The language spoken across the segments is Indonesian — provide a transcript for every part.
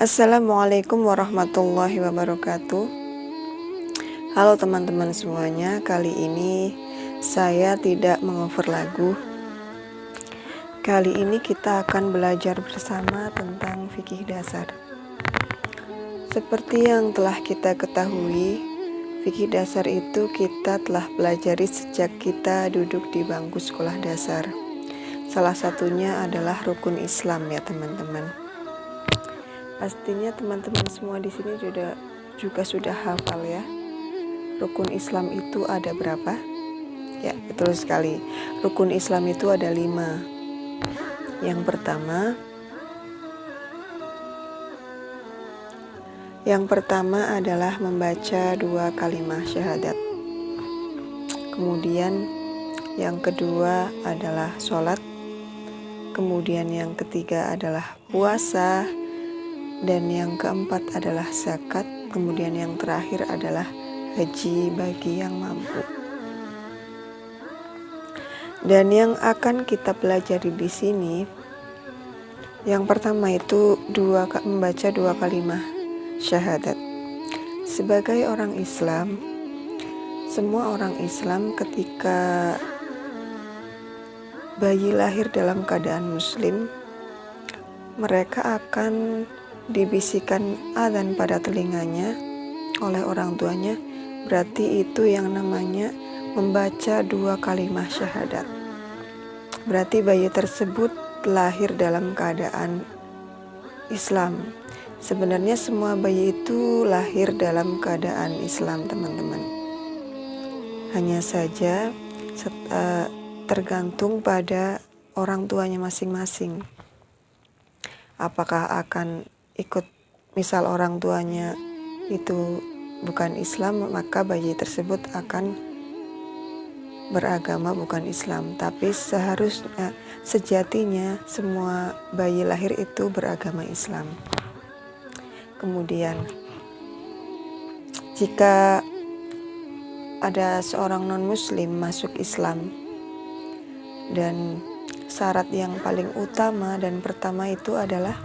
Assalamualaikum warahmatullahi wabarakatuh. Halo teman-teman semuanya Kali ini saya tidak mengover lagu. Kali ini kita akan belajar bersama tentang fikih dasar. Seperti yang telah kita ketahui Fikih dasar itu kita telah pelajari sejak kita duduk di bangku sekolah dasar. Salah satunya adalah rukun Islam ya teman-teman Pastinya teman-teman semua di sini juga juga sudah hafal ya. Rukun Islam itu ada berapa? Ya, betul sekali. Rukun Islam itu ada lima. Yang pertama, yang pertama adalah membaca dua kalimat syahadat. Kemudian yang kedua adalah sholat. Kemudian yang ketiga adalah puasa dan yang keempat adalah zakat, kemudian yang terakhir adalah haji bagi yang mampu. Dan yang akan kita pelajari di sini, yang pertama itu dua membaca dua kalimat syahadat. Sebagai orang Islam, semua orang Islam ketika bayi lahir dalam keadaan Muslim, mereka akan dibisikkan adzan pada telinganya oleh orang tuanya, berarti itu yang namanya membaca dua kalimat syahadat. Berarti bayi tersebut lahir dalam keadaan Islam. Sebenarnya semua bayi itu lahir dalam keadaan Islam, teman-teman. Hanya saja eh, tergantung pada orang tuanya masing-masing. Apakah akan ikut misal orang tuanya itu bukan Islam maka bayi tersebut akan beragama bukan Islam. Tapi seharusnya sejatinya semua bayi lahir itu beragama Islam. Kemudian jika ada seorang non muslim masuk Islam dan syarat yang paling utama dan pertama itu adalah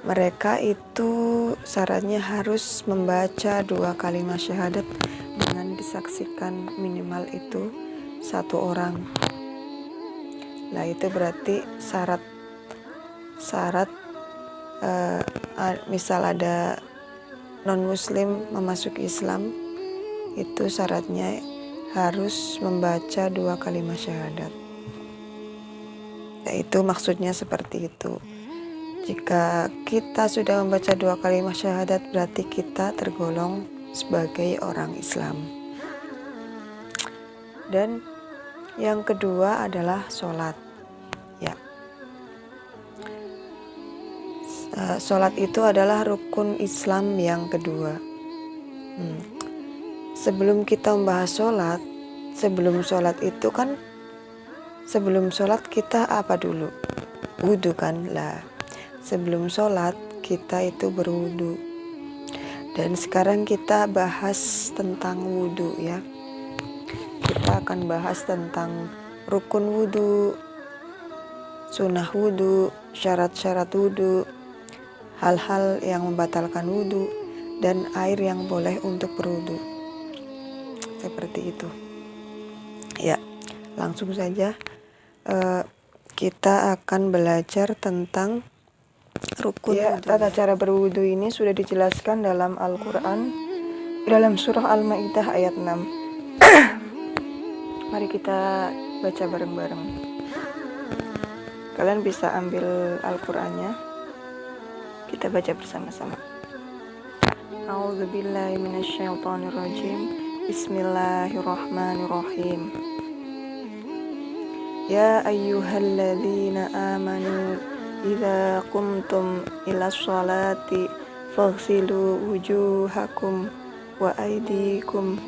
mereka itu syaratnya harus membaca dua kalimat syahadat dengan disaksikan minimal itu satu orang. Nah itu berarti syarat syarat uh, misal ada non muslim memasuki Islam itu syaratnya harus membaca dua kalimat syahadat. Yaitu maksudnya seperti itu. Jika kita sudah membaca dua kalimat syahadat berarti kita tergolong sebagai orang Islam. Dan yang kedua adalah sholat. Ya, eh, sholat itu adalah rukun Islam yang kedua. Hmm. Sebelum kita membahas sholat, sebelum sholat itu kan, sebelum sholat kita apa dulu? Wudhu kan lah sebelum sholat kita itu berwudu. Dan sekarang kita bahas tentang wudhu ya. Kita akan bahas tentang rukun wudhu sunnah wudhu syarat-syarat wudhu hal-hal yang membatalkan wudhu dan air yang boleh untuk berwudhu seperti itu. Ya langsung saja uh, kita akan belajar tentang rukun ya, tata cara berwudu ini sudah dijelaskan dalam Al-Quran dalam surah Al-Ma'idah ayat 6 mari kita baca bareng-bareng. Kalian bisa ambil Al-Qurannya. Kita baca bersama-sama. A'udzubillahiminasyaitonirrajim Bismillahirrahmanirrahim. Ya ayyuhalladzina amanu Ila kumtum ila sholati faghsilu wujuhakum wa aidikum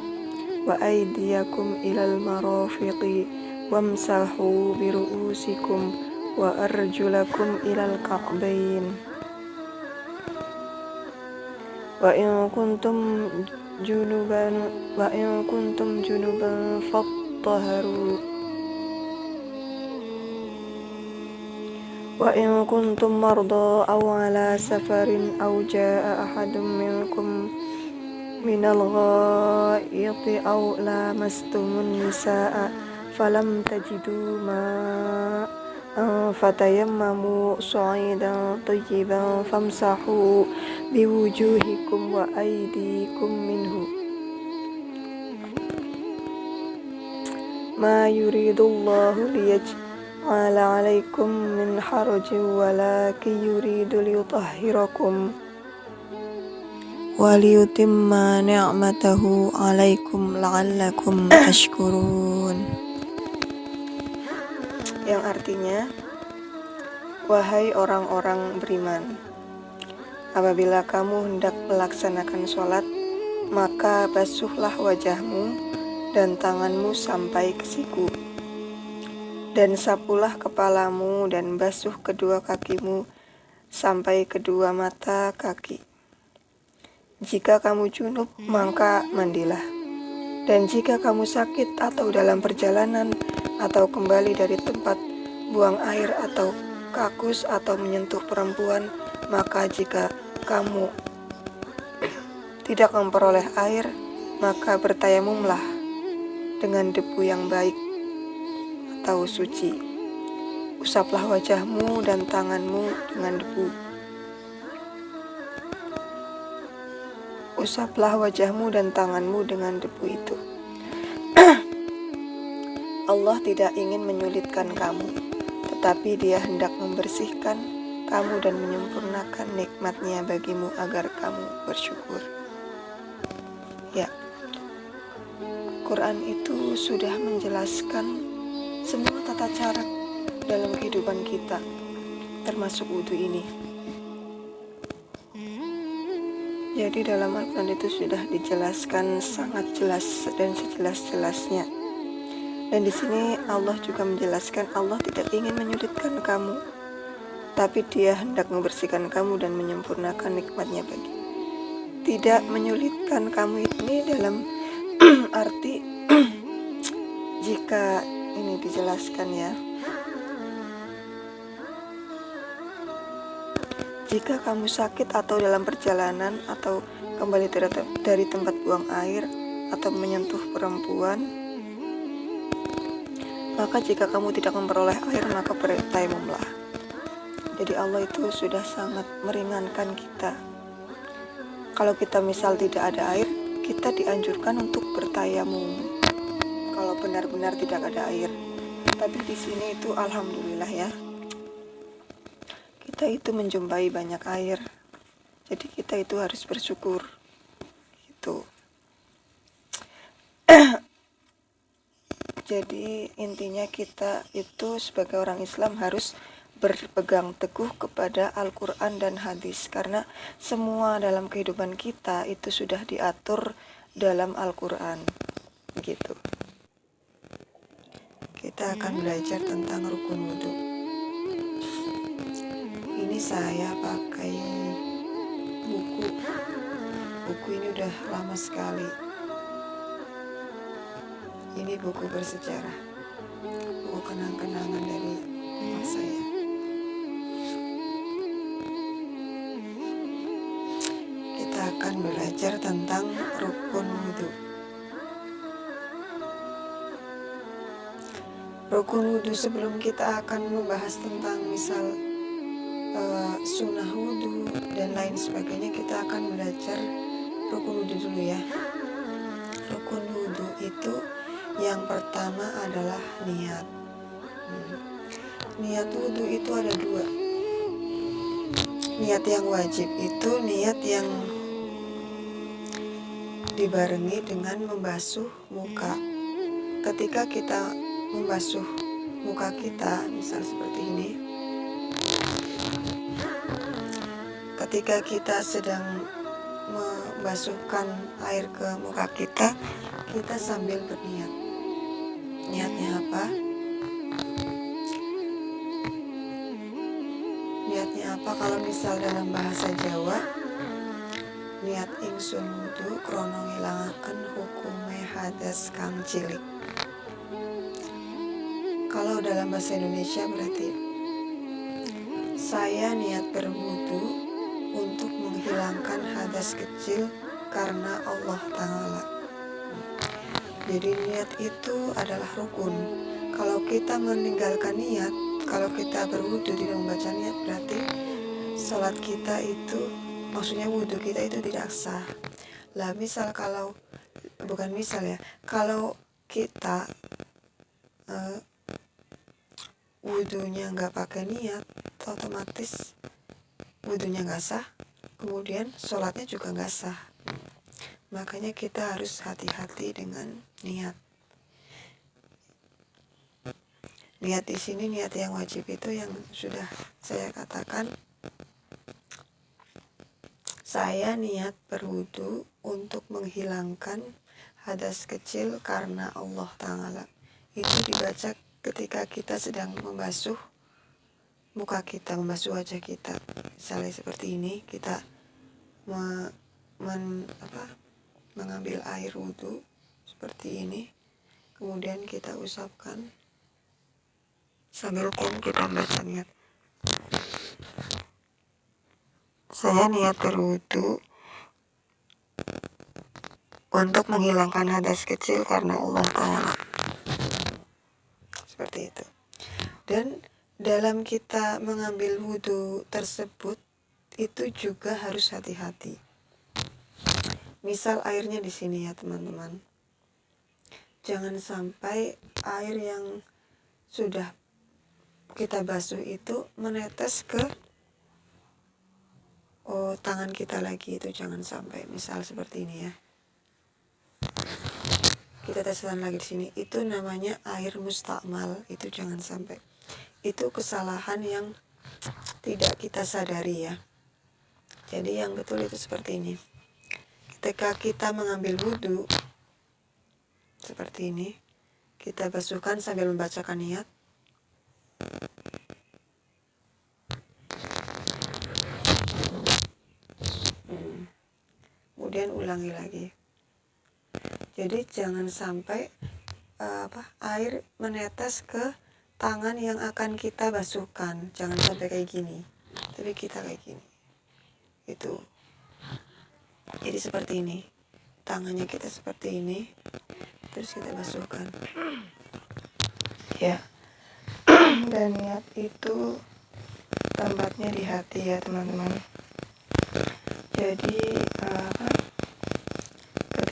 wa aidiyakum ilal marafiqi wamsahu bi biruusikum wa arjulakum ilal ka'bain wa in kuntum junuban wa in kuntum junuban fattaharu وإن كنتم مرضى أو على سفر أو جاء أحد منكم من الغائط أو لامستم النساء فلم تجدوا ماء فتيمموا صعيدا طيبا فامسحوا بوجوهكم وأيديكم منه ما يريد الله ليجعل عليكم من حرج ولكن يريد ليطهركم وليتم نعمته عليكم لعلكم تشكرون yang artinya wahai orang-orang beriman apabila kamu hendak melaksanakan sholat maka basuhlah wajahmu dan tanganmu sampai ke siku dan sapulah kepalamu dan basuh kedua kakimu sampai kedua mata kaki jika kamu junub, maka mandilah. Dan jika kamu sakit atau dalam perjalanan atau kembali dari tempat buang air atau kakus atau menyentuh perempuan, maka jika kamu tidak memperoleh air, maka bertayamumlah dengan debu yang baik atau suci. Usaplah wajahmu dan tanganmu dengan debu. Usaplah wajahmu dan tanganmu dengan debu itu. Allah tidak ingin menyulitkan kamu, tetapi Dia hendak membersihkan kamu dan menyempurnakan nikmatnya bagimu agar kamu bersyukur. Ya, Quran itu sudah menjelaskan semua tata cara dalam kehidupan kita, termasuk wudhu ini. Jadi dalam Al-Quran itu sudah dijelaskan sangat jelas dan sejelas-jelasnya. Dan di sini Allah juga menjelaskan Allah tidak ingin menyudutkan kamu, tapi Dia hendak membersihkan kamu dan menyempurnakan nikmatnya bagi. Tidak menyulitkan kamu ini dalam arti jika ini dijelaskan ya Jika kamu sakit atau dalam perjalanan atau kembali dari tempat buang air atau menyentuh perempuan, maka jika kamu tidak memperoleh air maka bertayamumlah. Jadi Allah itu sudah sangat meringankan kita. Kalau kita misal tidak ada air, kita dianjurkan untuk bertayamum. Kalau benar-benar tidak ada air. Tapi di sini itu alhamdulillah ya. Kita itu menjumpai banyak air. Jadi kita itu harus bersyukur. Gitu. Jadi intinya kita itu sebagai orang Islam harus berpegang teguh kepada Al-Quran dan hadis. Karena semua dalam kehidupan kita itu sudah diatur dalam Al-Quran. Gitu kita akan belajar tentang rukun wudhu ini saya pakai buku. Buku ini udah lama sekali. Ini buku bersejarah. Buku kenang-kenangan dari rumah saya. Kita akan belajar tentang rukun wudhu rukun wudhu sebelum kita akan membahas tentang misal uh, sunnah wudhu dan lain sebagainya kita akan belajar rukun wudhu dulu ya. Rukun wudhu itu yang pertama adalah niat. Hmm. niat wudhu itu ada dua. Niat yang wajib itu niat yang dibarengi dengan membasuh muka. Ketika kita membasuh muka kita misal seperti ini ketika kita sedang membasuhkan air ke muka kita, kita sambil berniat. Niatnya apa? Niatnya apa kalau misal dalam bahasa Jawa? Niat ingsun wudu krono ngilangaken hukume hadas kang cilik. Kalau dalam bahasa Indonesia berarti saya niat berwudu untuk menghilangkan hadas kecil karena Allah Ta'ala. Jadi niat itu adalah rukun. Kalau kita meninggalkan niat, kalau kita berwudu tidak membaca niat berarti sholat kita itu, maksudnya wudhu kita itu tidak sah. Lah misal kalau, bukan misal ya, kalau kita uh, wudhunya nggak pakai niat, otomatis wudhunya nggak sah, kemudian sholatnya juga nggak sah. Makanya kita harus hati-hati dengan niat. Niat di sini niat yang wajib itu yang sudah saya katakan. Saya niat berwudu untuk menghilangkan hadas kecil karena Allah Ta'ala. Itu dibaca ketika kita sedang membasuh muka kita, membasuh wajah kita. Misalnya seperti ini, kita me, men, apa, mengambil air wudhu seperti ini kemudian kita usapkan sambil pun kita baca niat saya niat berwudhu untuk menghilangkan hadas kecil karena Allah Ta'ala seperti itu. Dan dalam kita mengambil wudhu tersebut itu juga harus hati-hati. Misal airnya di sini ya teman-teman. Jangan sampai air yang sudah kita basuh itu menetes ke oh tangan kita lagi itu. Jangan sampai misal seperti ini ya kita teskan lagi di sini. Itu namanya air mustakmal. Itu jangan sampai. Itu kesalahan yang tidak kita sadari ya. Jadi yang betul itu seperti ini. Ketika kita mengambil wudhu seperti ini. Kita basuhkan sambil membacakan niat. Hmm. kemudian ulangi lagi jadi jangan sampai uh, apa air menetes ke tangan yang akan kita basuhkan. Jangan sampai kayak gini. Tapi kita kayak gini. Itu. Jadi seperti ini. Tangannya kita seperti ini. Terus kita basuhkan. Ya. Dan niat itu tempatnya di hati ya teman-teman. Jadi apa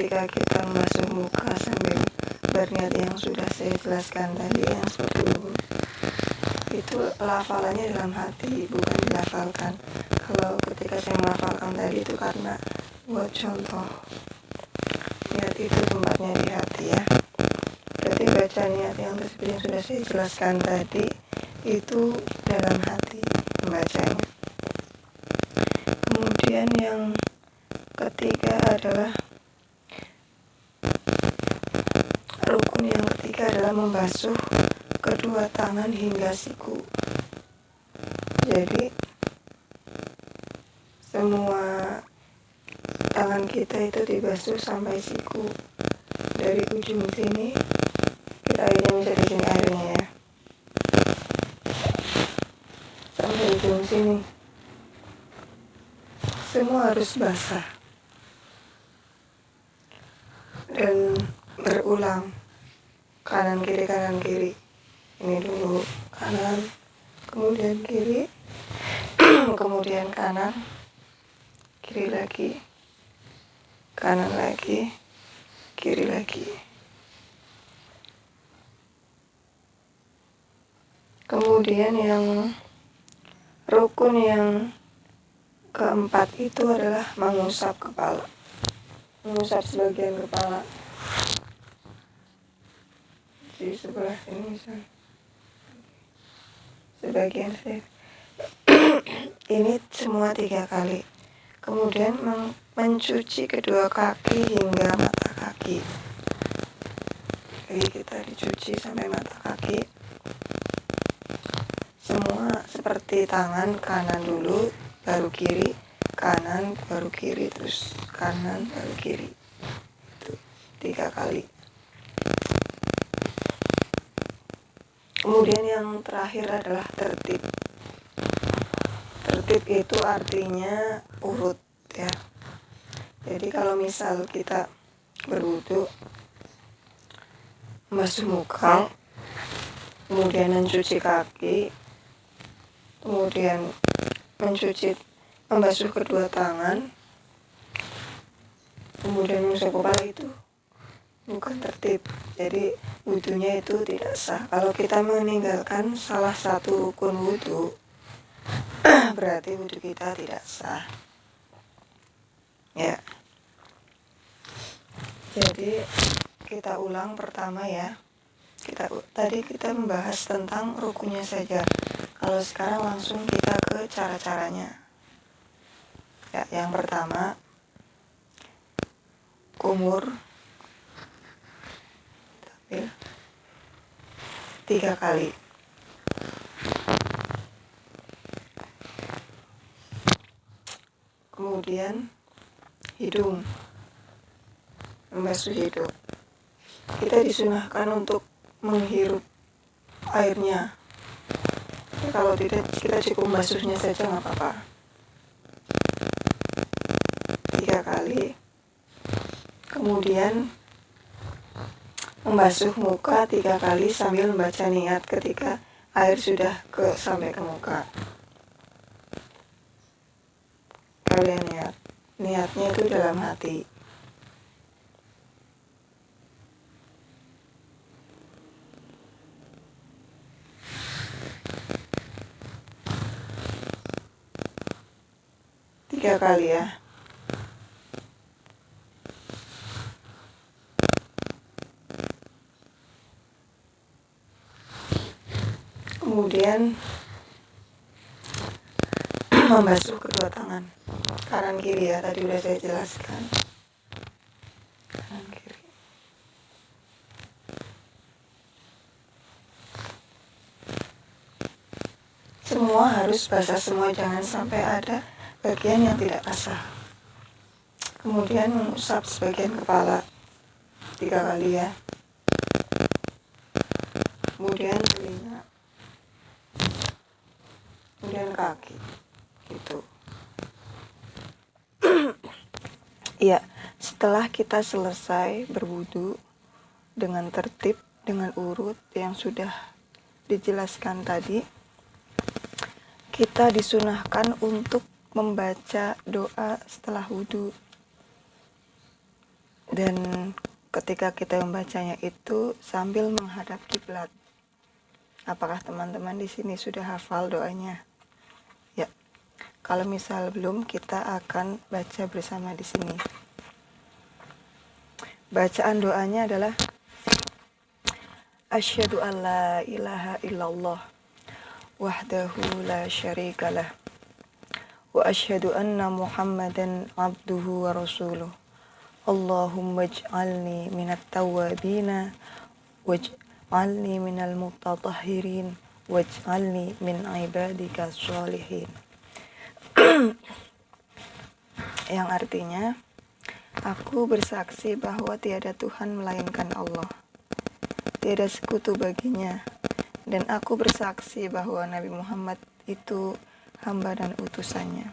ketika kita membasuh muka sambil berniat yang sudah saya jelaskan tadi yang seperti itu. Itu lafalannya dalam hati bukan dilafalkan. Kalau ketika saya melafalkan tadi itu karena buat contoh. Niat itu tempatnya di hati ya. Berarti baca niat yang tersebut yang sudah saya jelaskan tadi itu dalam hati membacanya. Kemudian yang ketiga adalah rukun yang ketiga adalah membasuh kedua tangan hingga siku. Jadi semua tangan kita itu dibasuh sampai siku. Dari ujung sini kita airnya bisa di sini airnya ya. Sampai ujung sini. Semua harus basah. Dan berulang kanan kiri kanan kiri. Ini dulu kanan kemudian kiri. Kemudian kanan kiri lagi. Kanan lagi kiri lagi. Kemudian yang rukun yang keempat itu adalah mengusap kepala. Mengusap sebagian kepala di sebelah sini misalnya sebagian saya ini semua tiga kali. Kemudian mencuci kedua kaki hingga mata kaki. Jadi kita dicuci sampai mata kaki. Semua seperti tangan kanan dulu baru kiri kanan baru kiri terus kanan baru kiri. Itu tiga kali kemudian yang terakhir adalah tertib. Tertib itu artinya urut ya. Jadi kalau misal kita berwudu membasuh muka kemudian mencuci kaki kemudian mencuci membasuh kedua tangan kemudian mengusap kepala itu bukan tertib. Jadi wudhunya itu tidak sah. Kalau kita meninggalkan salah satu rukun wudhu berarti wudhu kita tidak sah. Ya. Jadi kita ulang pertama ya. Kita tadi kita membahas tentang rukunnya saja. Kalau sekarang langsung kita ke cara-caranya. Ya yang pertama kumur ya, tiga kali. Kemudian hidung. Membasuh hidung. Kita disunahkan untuk menghirup airnya. Ya, kalau tidak kita cukup membasuhnya saja nggak apa-apa. Tiga kali. Kemudian membasuh muka tiga kali sambil membaca niat ketika air sudah ke sampai ke muka. Kalian niat, niatnya itu dalam hati. Tiga kali ya. Kemudian membasuh kedua tangan. Kanan kiri ya tadi udah saya jelaskan. Kanan kiri. Semua harus basah semua jangan sampai ada bagian yang tidak basah. Kemudian mengusap sebagian kepala tiga kali ya. Kemudian telinga kemudian kaki gitu Iya, setelah kita selesai berwudu dengan tertib, dengan urut yang sudah dijelaskan tadi, kita disunahkan untuk membaca doa setelah wudhu. Dan ketika kita membacanya itu sambil menghadap kiblat. Apakah teman-teman di sini sudah hafal doanya? Kalau misal belum, kita akan baca bersama di sini. Bacaan doanya adalah Asyhadu an la ilaha illallah wahdahu la syarikalah wa asyhadu anna Muhammadan abduhu wa rasuluh. Allahumma ij'alni minat tawabina waj'alni minal mutatahhirin waj'alni min ibadika sholihin yang artinya aku bersaksi bahwa tiada Tuhan melainkan Allah. Tiada sekutu baginya. Dan aku bersaksi bahwa Nabi Muhammad itu hamba dan utusannya.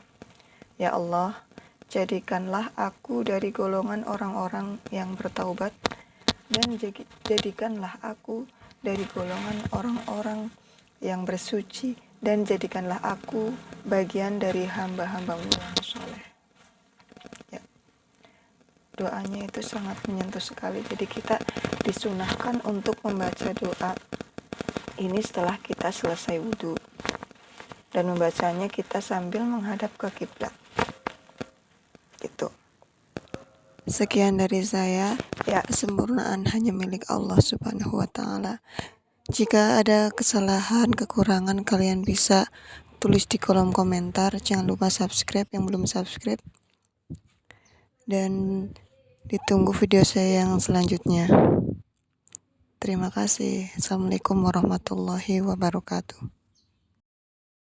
Ya Allah jadikanlah aku dari golongan orang-orang yang bertaubat dan jadikanlah aku dari golongan orang-orang yang bersuci dan jadikanlah aku bagian dari hamba-hambamu. yang soleh. Ya. Doanya itu sangat menyentuh sekali. Jadi kita disunahkan untuk membaca doa ini setelah kita selesai wudhu. Dan membacanya kita sambil menghadap ke kiblat. Gitu. Sekian dari saya. Ya, kesempurnaan hanya milik Allah Subhanahu wa taala. Jika ada kesalahan, kekurangan, kalian bisa tulis di kolom komentar. Jangan lupa subscribe yang belum subscribe. Dan ditunggu video saya yang selanjutnya. Terima kasih. Assalamualaikum warahmatullahi wabarakatuh.